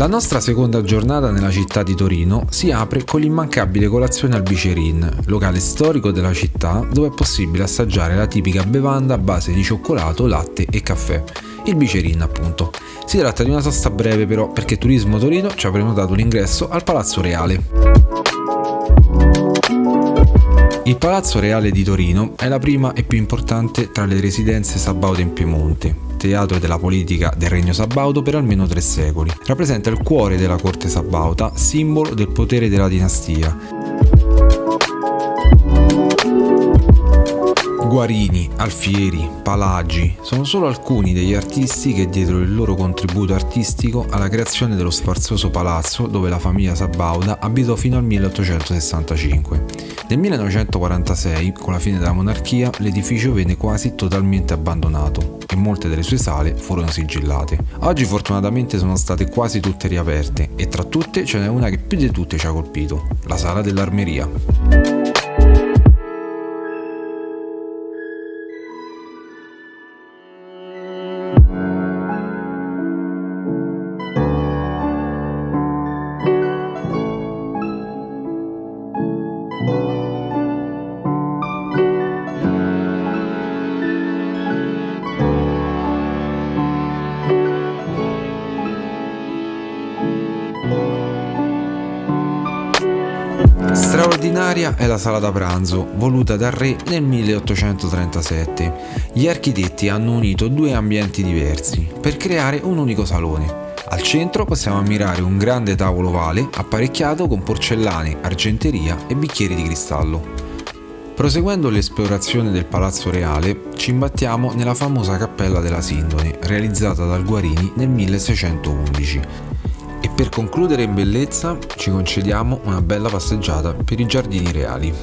La nostra seconda giornata nella città di Torino si apre con l'immancabile colazione al Bicerin, locale storico della città dove è possibile assaggiare la tipica bevanda a base di cioccolato, latte e caffè. Il Bicerin appunto. Si tratta di una sosta breve però perché Turismo Torino ci ha prenotato l'ingresso al Palazzo Reale. Il Palazzo Reale di Torino è la prima e più importante tra le residenze sabaute in Piemonte teatro della politica del regno sabaudo per almeno tre secoli. Rappresenta il cuore della corte sabauta, simbolo del potere della dinastia. Guarini, Alfieri, Palagi sono solo alcuni degli artisti che diedero il loro contributo artistico alla creazione dello sfarzoso palazzo dove la famiglia Sabauda abitò fino al 1865. Nel 1946, con la fine della monarchia, l'edificio venne quasi totalmente abbandonato e molte delle sue sale furono sigillate. Oggi fortunatamente sono state quasi tutte riaperte e tra tutte ce n'è una che più di tutte ci ha colpito, la sala dell'armeria. Straordinaria è la sala da pranzo, voluta dal re nel 1837. Gli architetti hanno unito due ambienti diversi per creare un unico salone. Al centro possiamo ammirare un grande tavolo ovale apparecchiato con porcellane, argenteria e bicchieri di cristallo. Proseguendo l'esplorazione del Palazzo Reale, ci imbattiamo nella famosa Cappella della Sindone, realizzata dal Guarini nel 1611 e per concludere in bellezza ci concediamo una bella passeggiata per i giardini reali.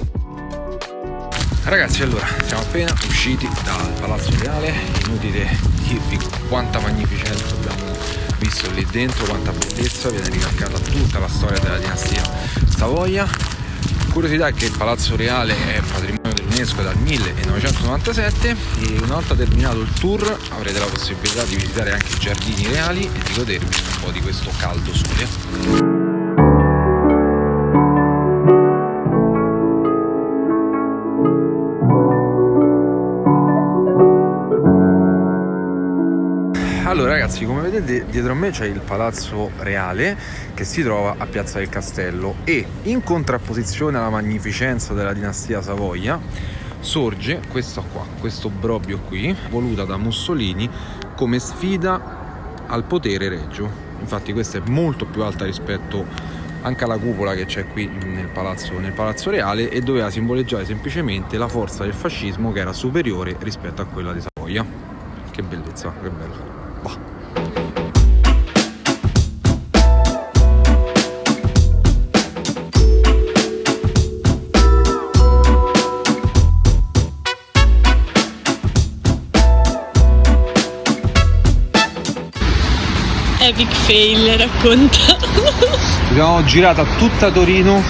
Ragazzi allora siamo appena usciti dal Palazzo Reale, inutile dirvi quanta magnificenza abbiamo visto lì dentro, quanta bellezza, viene ricalcata tutta la storia della dinastia Savoia. Curiosità è che il Palazzo Reale è patrimonio dell'UNESCO dal 1997 e una volta terminato il tour avrete la possibilità di visitare anche i giardini reali e di godervi un po' di questo caldo sole. Ragazzi come vedete dietro a me c'è il palazzo reale che si trova a Piazza del Castello e in contrapposizione alla magnificenza della dinastia Savoia sorge questo qua, questo brobio qui voluta da Mussolini come sfida al potere regio infatti questa è molto più alta rispetto anche alla cupola che c'è qui nel palazzo, nel palazzo reale e doveva simboleggiare semplicemente la forza del fascismo che era superiore rispetto a quella di Savoia che bellezza, che bello. Epic fail racconta. Abbiamo girato tutta Torino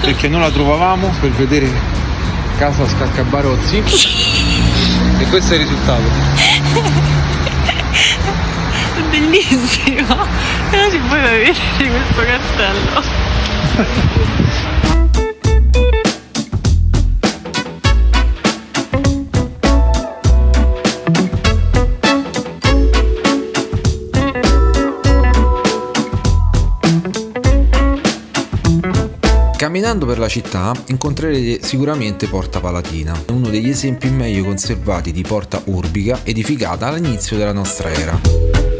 perché non la trovavamo per vedere casa Scaccabarozzi e questo è il risultato bellissimo però si può vedere questo cartello Camminando per la città incontrerete sicuramente Porta Palatina, uno degli esempi meglio conservati di porta urbica edificata all'inizio della nostra era.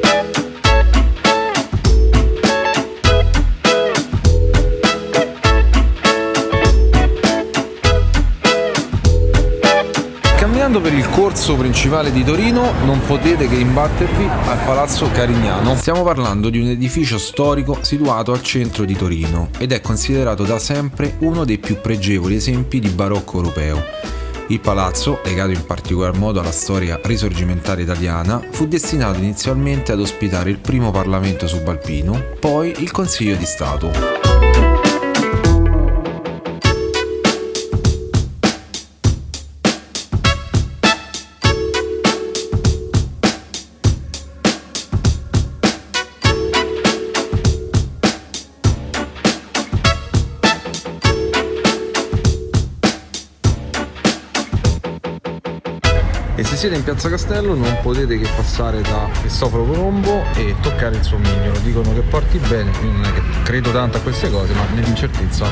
Camminando per il corso principale di Torino non potete che imbattervi al Palazzo Carignano. Stiamo parlando di un edificio storico situato al centro di Torino ed è considerato da sempre uno dei più pregevoli esempi di barocco europeo. Il palazzo, legato in particolar modo alla storia risorgimentale italiana, fu destinato inizialmente ad ospitare il primo Parlamento subalpino, poi il Consiglio di Stato. Siete in Piazza Castello non potete che passare da Cristoforo Colombo e toccare il suo mignolo. Dicono che porti bene, io non è che credo tanto a queste cose, ma nell'incertezza.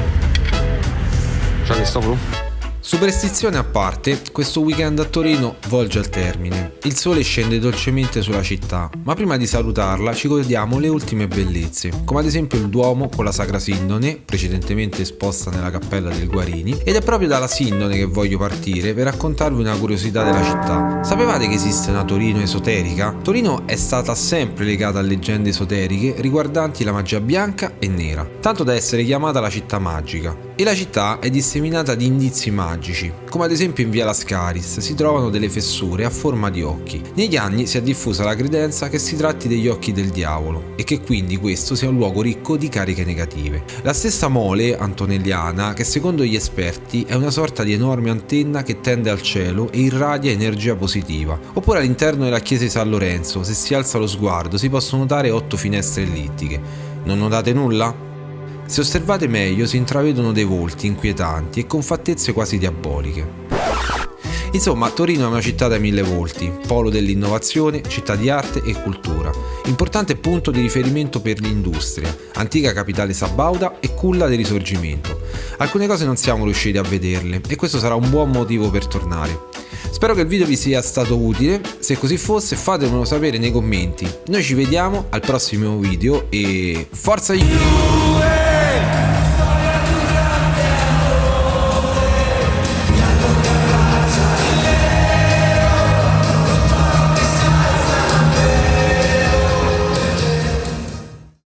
Ciao Cristoforo. Superstizione a parte, questo weekend a Torino volge al termine. Il sole scende dolcemente sulla città, ma prima di salutarla ci godiamo le ultime bellezze, come ad esempio il Duomo con la Sacra Sindone, precedentemente esposta nella cappella del Guarini, ed è proprio dalla Sindone che voglio partire per raccontarvi una curiosità della città. Sapevate che esiste una Torino esoterica? Torino è stata sempre legata a leggende esoteriche riguardanti la magia bianca e nera, tanto da essere chiamata la città magica. E la città è disseminata di indizi magici, come ad esempio in via Lascaris si trovano delle fessure a forma di occhi. Negli anni si è diffusa la credenza che si tratti degli occhi del diavolo e che quindi questo sia un luogo ricco di cariche negative. La stessa mole antonelliana, che secondo gli esperti è una sorta di enorme antenna che tende al cielo e irradia energia positiva. Oppure all'interno della chiesa di San Lorenzo, se si alza lo sguardo, si possono notare otto finestre ellittiche. Non notate nulla? Se osservate meglio si intravedono dei volti inquietanti e con fattezze quasi diaboliche. Insomma, Torino è una città dai mille volti, polo dell'innovazione, città di arte e cultura, importante punto di riferimento per l'industria, antica capitale sabauda e culla del risorgimento. Alcune cose non siamo riusciti a vederle e questo sarà un buon motivo per tornare. Spero che il video vi sia stato utile, se così fosse fatemelo sapere nei commenti. Noi ci vediamo al prossimo video e forza you!